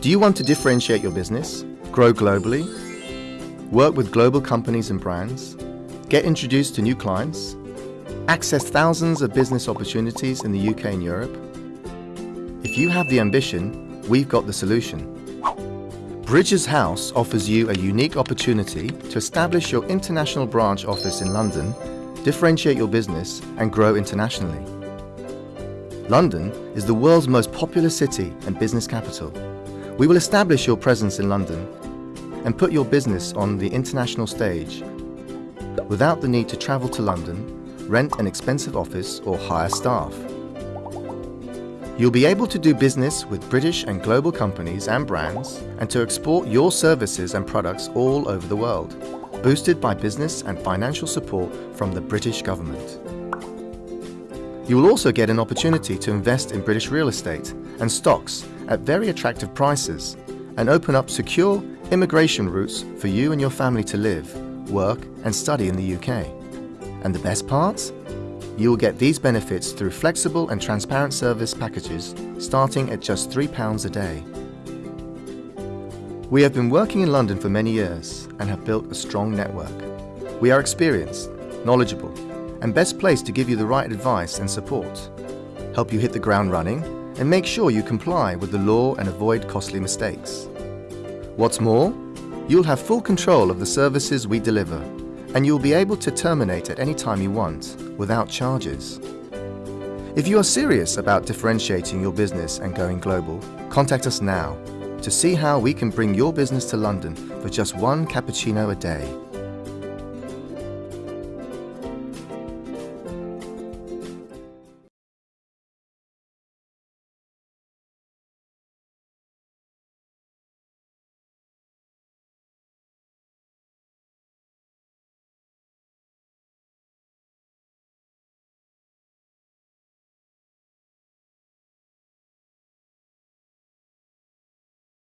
Do you want to differentiate your business, grow globally, work with global companies and brands, get introduced to new clients, access thousands of business opportunities in the UK and Europe? If you have the ambition, we've got the solution. Bridges House offers you a unique opportunity to establish your international branch office in London, differentiate your business and grow internationally. London is the world's most popular city and business capital. We will establish your presence in London and put your business on the international stage without the need to travel to London, rent an expensive office or hire staff. You'll be able to do business with British and global companies and brands and to export your services and products all over the world, boosted by business and financial support from the British government. You will also get an opportunity to invest in British real estate and stocks at very attractive prices and open up secure immigration routes for you and your family to live, work and study in the UK. And the best part? You will get these benefits through flexible and transparent service packages starting at just £3 a day. We have been working in London for many years and have built a strong network. We are experienced, knowledgeable and best placed to give you the right advice and support, help you hit the ground running and make sure you comply with the law and avoid costly mistakes. What's more, you'll have full control of the services we deliver and you'll be able to terminate at any time you want without charges. If you are serious about differentiating your business and going global, contact us now to see how we can bring your business to London for just one cappuccino a day.